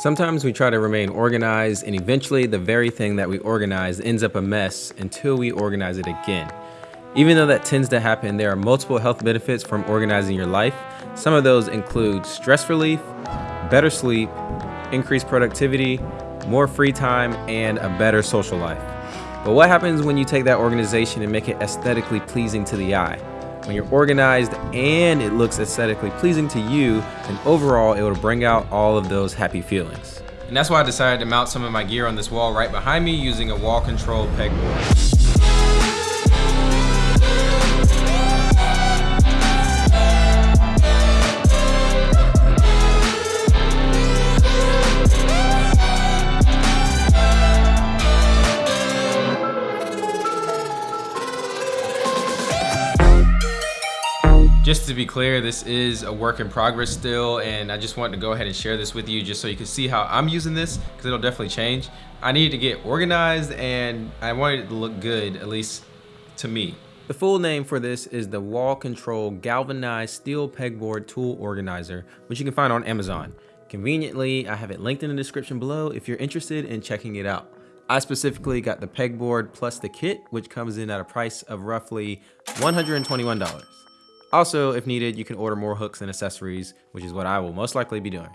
Sometimes we try to remain organized and eventually the very thing that we organize ends up a mess until we organize it again. Even though that tends to happen, there are multiple health benefits from organizing your life. Some of those include stress relief, better sleep, increased productivity, more free time, and a better social life. But what happens when you take that organization and make it aesthetically pleasing to the eye? When you're organized and it looks aesthetically pleasing to you, then overall it will bring out all of those happy feelings. And that's why I decided to mount some of my gear on this wall right behind me using a wall control pegboard. Just to be clear, this is a work in progress still, and I just wanted to go ahead and share this with you just so you can see how I'm using this, because it'll definitely change. I needed to get organized, and I wanted it to look good, at least to me. The full name for this is the Wall Control Galvanized Steel Pegboard Tool Organizer, which you can find on Amazon. Conveniently, I have it linked in the description below if you're interested in checking it out. I specifically got the pegboard plus the kit, which comes in at a price of roughly $121. Also, if needed, you can order more hooks and accessories, which is what I will most likely be doing.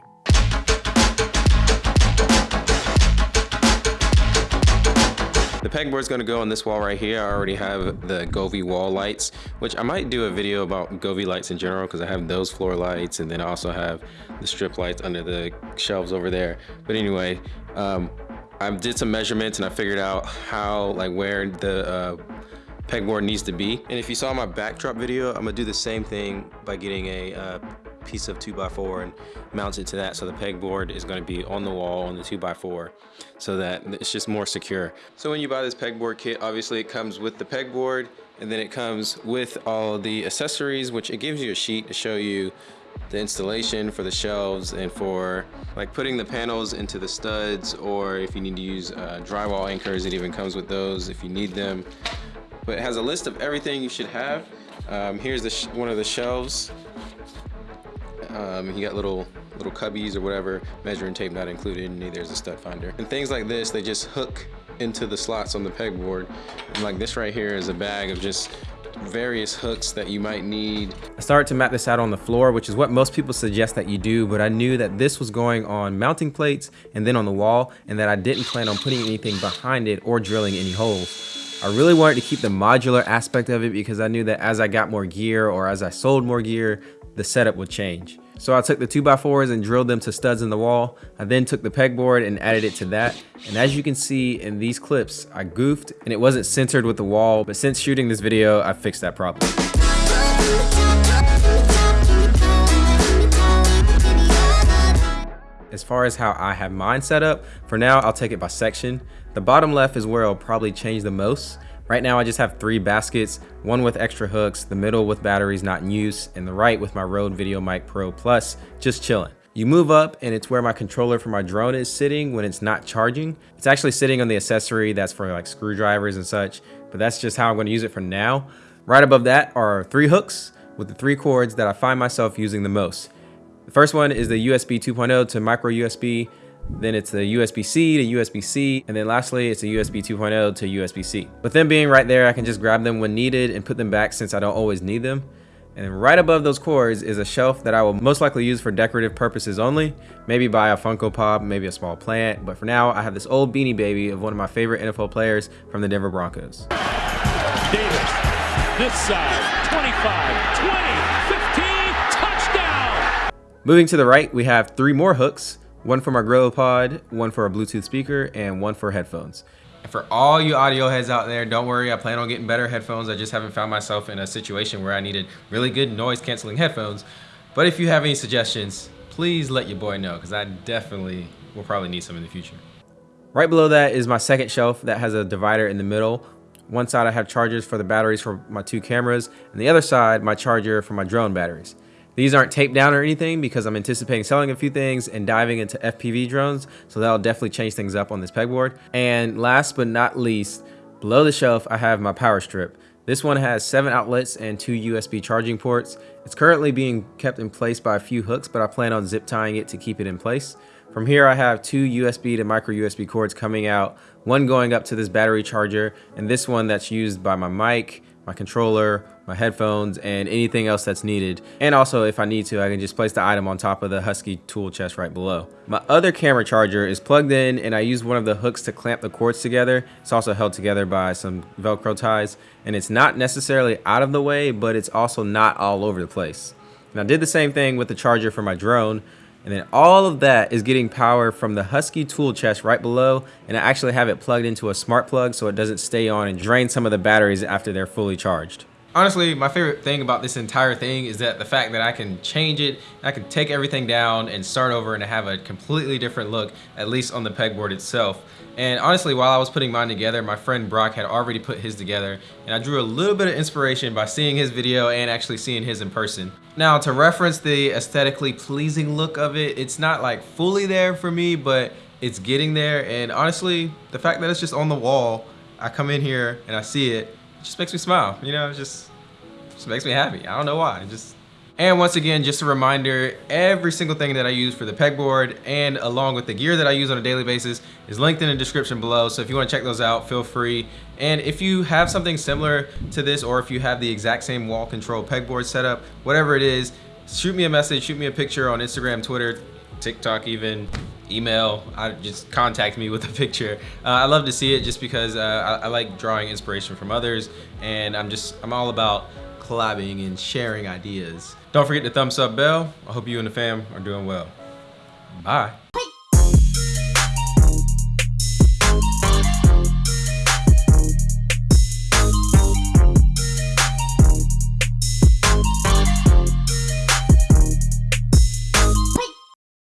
The pegboard is going to go on this wall right here. I already have the Govee wall lights, which I might do a video about Govee lights in general because I have those floor lights and then I also have the strip lights under the shelves over there. But anyway, um, I did some measurements and I figured out how, like where the uh, pegboard needs to be. And if you saw my backdrop video, I'm gonna do the same thing by getting a uh, piece of 2x4 and mount it to that so the pegboard is going to be on the wall on the 2x4 so that it's just more secure. So when you buy this pegboard kit, obviously it comes with the pegboard and then it comes with all the accessories which it gives you a sheet to show you the installation for the shelves and for like putting the panels into the studs or if you need to use uh, drywall anchors it even comes with those if you need them but it has a list of everything you should have. Um, here's the one of the shelves. Um, you got little little cubbies or whatever, measuring tape not included, and there's a stud finder. And things like this, they just hook into the slots on the pegboard. And like this right here is a bag of just various hooks that you might need. I started to map this out on the floor, which is what most people suggest that you do, but I knew that this was going on mounting plates and then on the wall, and that I didn't plan on putting anything behind it or drilling any holes. I really wanted to keep the modular aspect of it because I knew that as I got more gear or as I sold more gear, the setup would change. So I took the 2x4s and drilled them to studs in the wall. I then took the pegboard and added it to that. And as you can see in these clips, I goofed and it wasn't centered with the wall, but since shooting this video, I fixed that problem. As far as how I have mine set up, for now I'll take it by section. The bottom left is where I'll probably change the most. Right now I just have three baskets, one with extra hooks, the middle with batteries not in use, and the right with my Rode VideoMic Pro Plus, just chilling. You move up and it's where my controller for my drone is sitting when it's not charging. It's actually sitting on the accessory that's for like screwdrivers and such, but that's just how I'm gonna use it for now. Right above that are three hooks with the three cords that I find myself using the most. The first one is the USB 2.0 to micro USB. Then it's the USB-C to USB-C, and then lastly, it's a USB 2.0 to USB-C. With them being right there, I can just grab them when needed and put them back since I don't always need them. And right above those cords is a shelf that I will most likely use for decorative purposes only. Maybe buy a Funko Pop, maybe a small plant. But for now, I have this old Beanie Baby of one of my favorite NFL players from the Denver Broncos. Davis, this side, 25, 20. Moving to the right, we have three more hooks, one for my GorillaPod, one for a Bluetooth speaker, and one for headphones. And for all you audio heads out there, don't worry, I plan on getting better headphones. I just haven't found myself in a situation where I needed really good noise canceling headphones. But if you have any suggestions, please let your boy know, because I definitely will probably need some in the future. Right below that is my second shelf that has a divider in the middle. One side I have chargers for the batteries for my two cameras, and the other side my charger for my drone batteries. These aren't taped down or anything because I'm anticipating selling a few things and diving into FPV drones. So that'll definitely change things up on this pegboard. And last but not least, below the shelf, I have my power strip. This one has seven outlets and two USB charging ports. It's currently being kept in place by a few hooks, but I plan on zip tying it to keep it in place. From here, I have two USB to micro USB cords coming out, one going up to this battery charger, and this one that's used by my mic, my controller, my headphones, and anything else that's needed. And also, if I need to, I can just place the item on top of the Husky tool chest right below. My other camera charger is plugged in and I use one of the hooks to clamp the cords together. It's also held together by some Velcro ties. And it's not necessarily out of the way, but it's also not all over the place. And I did the same thing with the charger for my drone. And then all of that is getting power from the Husky tool chest right below. And I actually have it plugged into a smart plug so it doesn't stay on and drain some of the batteries after they're fully charged. Honestly, my favorite thing about this entire thing is that the fact that I can change it, I can take everything down and start over and have a completely different look, at least on the pegboard itself. And honestly, while I was putting mine together, my friend Brock had already put his together, and I drew a little bit of inspiration by seeing his video and actually seeing his in person. Now, to reference the aesthetically pleasing look of it, it's not like fully there for me, but it's getting there. And honestly, the fact that it's just on the wall, I come in here and I see it, just makes me smile. You know, just, just makes me happy. I don't know why. Just and once again, just a reminder, every single thing that I use for the pegboard and along with the gear that I use on a daily basis is linked in the description below. So if you wanna check those out, feel free. And if you have something similar to this or if you have the exact same wall control pegboard setup, whatever it is, shoot me a message, shoot me a picture on Instagram, Twitter, TikTok even, email, I just contact me with a picture. Uh, I love to see it just because uh, I, I like drawing inspiration from others and I'm just, I'm all about collabing and sharing ideas. Don't forget the thumbs up bell. I hope you and the fam are doing well. Bye.